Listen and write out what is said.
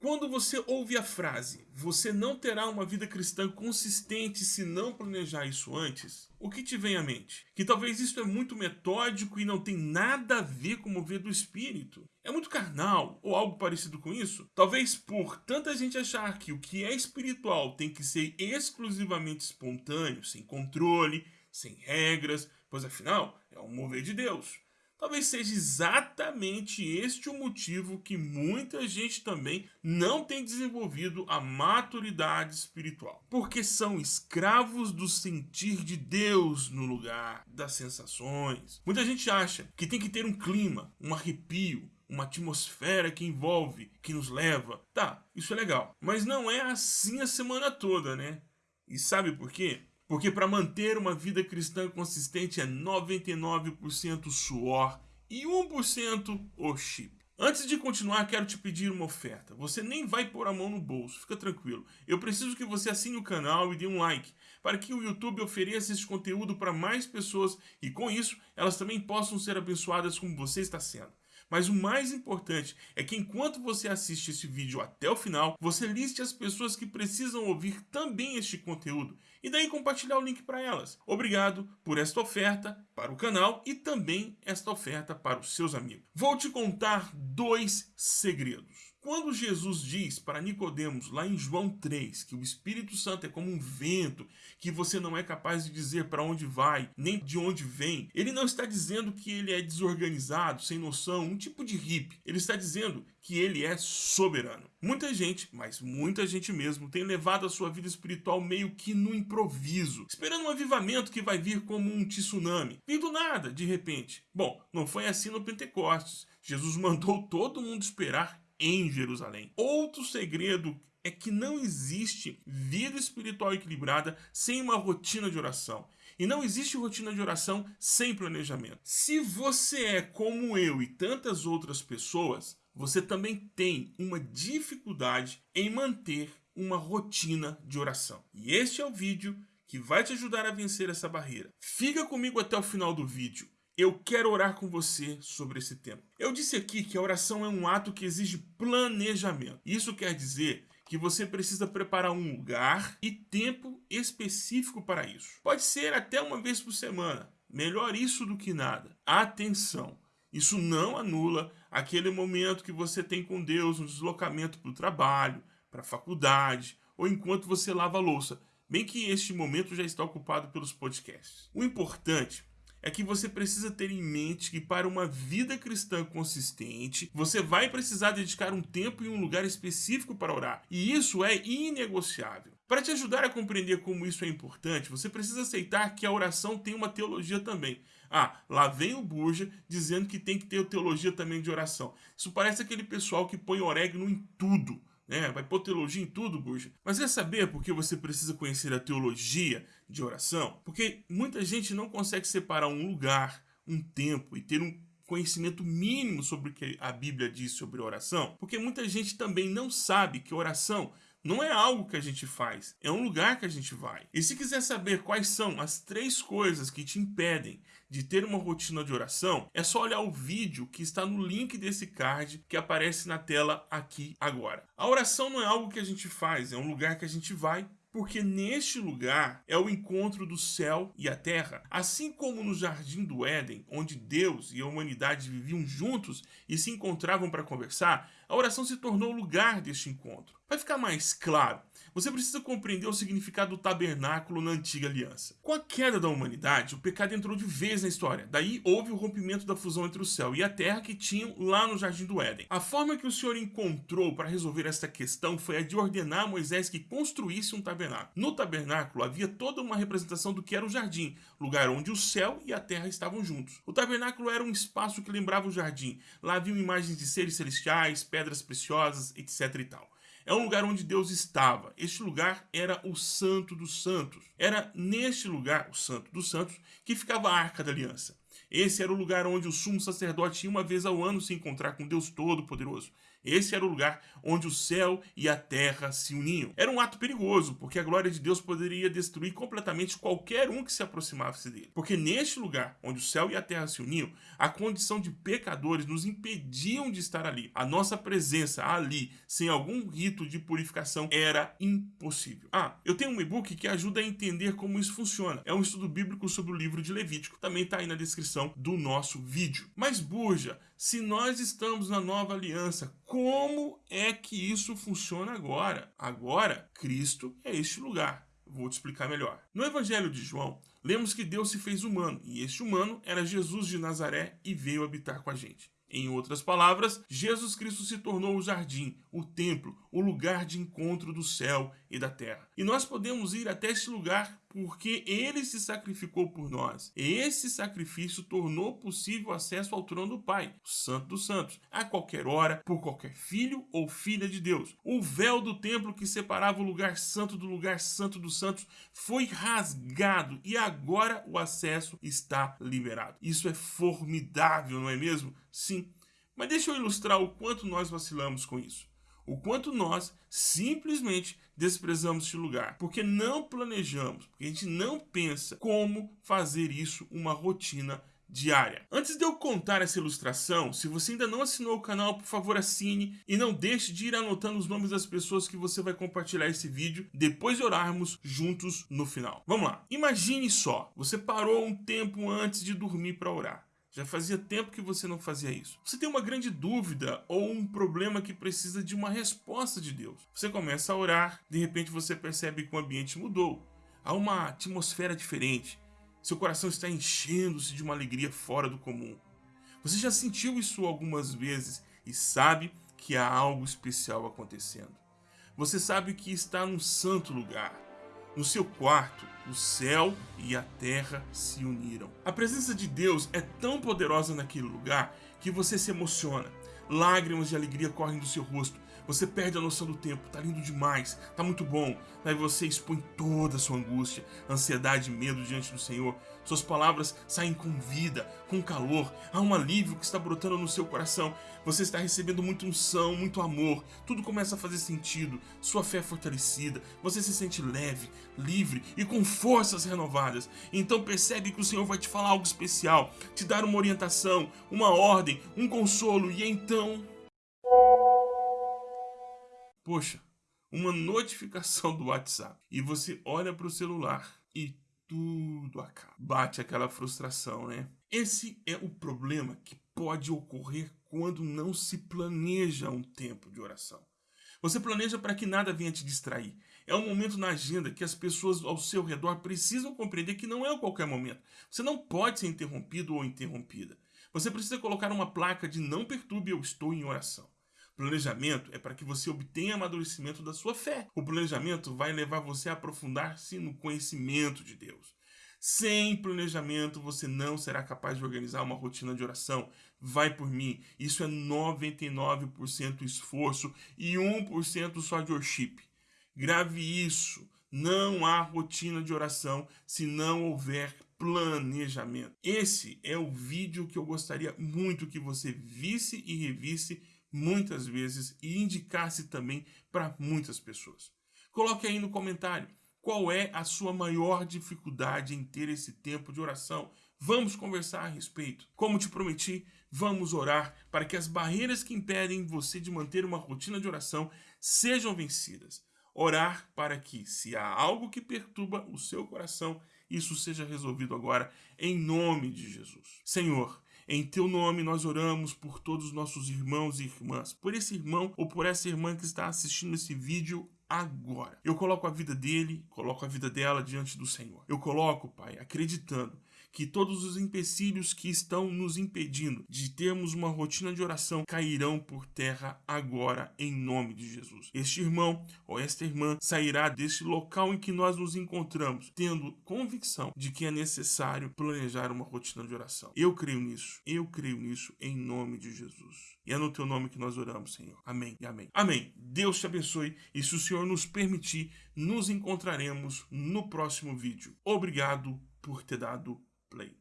Quando você ouve a frase, você não terá uma vida cristã consistente se não planejar isso antes, o que te vem à mente? Que talvez isso é muito metódico e não tem nada a ver com o mover do espírito. É muito carnal ou algo parecido com isso? Talvez por tanta gente achar que o que é espiritual tem que ser exclusivamente espontâneo, sem controle, sem regras, pois afinal é um mover de Deus. Talvez seja exatamente este o motivo que muita gente também não tem desenvolvido a maturidade espiritual. Porque são escravos do sentir de Deus no lugar das sensações. Muita gente acha que tem que ter um clima, um arrepio, uma atmosfera que envolve, que nos leva. Tá, isso é legal. Mas não é assim a semana toda, né? E sabe por quê? Porque para manter uma vida cristã consistente é 99% suor e 1% o chip. Antes de continuar, quero te pedir uma oferta. Você nem vai pôr a mão no bolso, fica tranquilo. Eu preciso que você assine o canal e dê um like, para que o YouTube ofereça esse conteúdo para mais pessoas e com isso, elas também possam ser abençoadas como você está sendo. Mas o mais importante é que enquanto você assiste esse vídeo até o final, você liste as pessoas que precisam ouvir também este conteúdo e daí compartilhar o link para elas. Obrigado por esta oferta para o canal e também esta oferta para os seus amigos. Vou te contar dois segredos. Quando Jesus diz para Nicodemos, lá em João 3, que o Espírito Santo é como um vento, que você não é capaz de dizer para onde vai, nem de onde vem, ele não está dizendo que ele é desorganizado, sem noção, um tipo de hippie. Ele está dizendo que ele é soberano. Muita gente, mas muita gente mesmo, tem levado a sua vida espiritual meio que no improviso, esperando um avivamento que vai vir como um tsunami. Vir do nada, de repente. Bom, não foi assim no Pentecostes. Jesus mandou todo mundo esperar em Jerusalém. Outro segredo é que não existe vida espiritual equilibrada sem uma rotina de oração. E não existe rotina de oração sem planejamento. Se você é como eu e tantas outras pessoas, você também tem uma dificuldade em manter uma rotina de oração. E este é o vídeo que vai te ajudar a vencer essa barreira. Fica comigo até o final do vídeo eu quero orar com você sobre esse tema. Eu disse aqui que a oração é um ato que exige planejamento. Isso quer dizer que você precisa preparar um lugar e tempo específico para isso. Pode ser até uma vez por semana. Melhor isso do que nada. Atenção! Isso não anula aquele momento que você tem com Deus no deslocamento para o trabalho, para a faculdade ou enquanto você lava a louça, bem que este momento já está ocupado pelos podcasts. O importante é que você precisa ter em mente que para uma vida cristã consistente, você vai precisar dedicar um tempo e um lugar específico para orar. E isso é inegociável. Para te ajudar a compreender como isso é importante, você precisa aceitar que a oração tem uma teologia também. Ah, lá vem o Burja dizendo que tem que ter teologia também de oração. Isso parece aquele pessoal que põe orégano em tudo né? Vai pôr teologia em tudo, bucha. Mas quer saber por que você precisa conhecer a teologia de oração? Porque muita gente não consegue separar um lugar, um tempo e ter um conhecimento mínimo sobre o que a Bíblia diz sobre oração, porque muita gente também não sabe que oração não é algo que a gente faz, é um lugar que a gente vai. E se quiser saber quais são as três coisas que te impedem de ter uma rotina de oração, é só olhar o vídeo que está no link desse card que aparece na tela aqui agora. A oração não é algo que a gente faz, é um lugar que a gente vai porque neste lugar é o encontro do céu e a terra. Assim como no jardim do Éden, onde Deus e a humanidade viviam juntos e se encontravam para conversar, a oração se tornou o lugar deste encontro. Para ficar mais claro, você precisa compreender o significado do tabernáculo na antiga aliança. Com a queda da humanidade, o pecado entrou de vez na história. Daí houve o rompimento da fusão entre o céu e a terra que tinham lá no Jardim do Éden. A forma que o Senhor encontrou para resolver esta questão foi a de ordenar a Moisés que construísse um tabernáculo. No tabernáculo havia toda uma representação do que era o jardim, lugar onde o céu e a terra estavam juntos. O tabernáculo era um espaço que lembrava o jardim. Lá haviam imagens de seres celestiais, pedras preciosas, etc e tal. É um lugar onde Deus estava. Este lugar era o Santo dos Santos. Era neste lugar, o Santo dos Santos, que ficava a Arca da Aliança. Esse era o lugar onde o sumo sacerdote ia uma vez ao ano se encontrar com Deus Todo-Poderoso. Esse era o lugar onde o céu e a terra se uniam. Era um ato perigoso, porque a glória de Deus poderia destruir completamente qualquer um que se aproximasse dele. Porque neste lugar, onde o céu e a terra se uniam, a condição de pecadores nos impediam de estar ali. A nossa presença ali, sem algum rito de purificação, era impossível. Ah, eu tenho um e-book que ajuda a entender como isso funciona. É um estudo bíblico sobre o livro de Levítico. Também está aí na descrição do nosso vídeo. Mas, Burja, se nós estamos na nova aliança, como é que isso funciona agora? Agora, Cristo é este lugar. Vou te explicar melhor. No Evangelho de João, lemos que Deus se fez humano, e este humano era Jesus de Nazaré e veio habitar com a gente. Em outras palavras, Jesus Cristo se tornou o jardim, o templo, o lugar de encontro do céu e da terra. E nós podemos ir até este lugar porque ele se sacrificou por nós. Esse sacrifício tornou possível acesso ao trono do Pai, o Santo dos Santos, a qualquer hora, por qualquer filho ou filha de Deus. O véu do templo que separava o lugar santo do lugar santo dos santos foi rasgado e agora o acesso está liberado. Isso é formidável, não é mesmo? Sim. Mas deixa eu ilustrar o quanto nós vacilamos com isso o quanto nós simplesmente desprezamos este lugar, porque não planejamos, porque a gente não pensa como fazer isso uma rotina diária. Antes de eu contar essa ilustração, se você ainda não assinou o canal, por favor assine e não deixe de ir anotando os nomes das pessoas que você vai compartilhar esse vídeo depois de orarmos juntos no final. Vamos lá. Imagine só, você parou um tempo antes de dormir para orar. Já fazia tempo que você não fazia isso. Você tem uma grande dúvida ou um problema que precisa de uma resposta de Deus. Você começa a orar, de repente você percebe que o ambiente mudou. Há uma atmosfera diferente. Seu coração está enchendo-se de uma alegria fora do comum. Você já sentiu isso algumas vezes e sabe que há algo especial acontecendo. Você sabe que está num santo lugar, no seu quarto, o céu e a terra se uniram. A presença de Deus é tão poderosa naquele lugar que você se emociona. Lágrimas de alegria correm do seu rosto. Você perde a noção do tempo, tá lindo demais, tá muito bom. Aí você expõe toda a sua angústia, ansiedade medo diante do Senhor. Suas palavras saem com vida, com calor. Há um alívio que está brotando no seu coração. Você está recebendo muito unção, muito amor. Tudo começa a fazer sentido. Sua fé é fortalecida. Você se sente leve, livre e com forças renovadas. Então percebe que o Senhor vai te falar algo especial, te dar uma orientação, uma ordem, um consolo. E então poxa, uma notificação do WhatsApp e você olha para o celular e tudo acaba. Bate aquela frustração, né? Esse é o problema que pode ocorrer quando não se planeja um tempo de oração. Você planeja para que nada venha te distrair. É um momento na agenda que as pessoas ao seu redor precisam compreender que não é a qualquer momento. Você não pode ser interrompido ou interrompida. Você precisa colocar uma placa de não perturbe, eu estou em oração. Planejamento é para que você obtenha amadurecimento da sua fé. O planejamento vai levar você a aprofundar-se no conhecimento de Deus. Sem planejamento, você não será capaz de organizar uma rotina de oração. Vai por mim. Isso é 99% esforço e 1% só de worship. Grave isso. Não há rotina de oração se não houver planejamento. Esse é o vídeo que eu gostaria muito que você visse e revisse muitas vezes e indicasse também para muitas pessoas. Coloque aí no comentário qual é a sua maior dificuldade em ter esse tempo de oração. Vamos conversar a respeito. Como te prometi, vamos orar para que as barreiras que impedem você de manter uma rotina de oração sejam vencidas. Orar para que, se há algo que perturba o seu coração, isso seja resolvido agora, em nome de Jesus. Senhor, em teu nome nós oramos por todos os nossos irmãos e irmãs, por esse irmão ou por essa irmã que está assistindo esse vídeo agora. Eu coloco a vida dele, coloco a vida dela diante do Senhor. Eu coloco, Pai, acreditando que todos os empecilhos que estão nos impedindo de termos uma rotina de oração cairão por terra agora, em nome de Jesus. Este irmão ou esta irmã sairá deste local em que nós nos encontramos, tendo convicção de que é necessário planejar uma rotina de oração. Eu creio nisso, eu creio nisso, em nome de Jesus. E é no teu nome que nós oramos, Senhor. Amém e amém. Amém. Deus te abençoe e se o Senhor nos permitir, nos encontraremos no próximo vídeo. Obrigado por ter dado bleep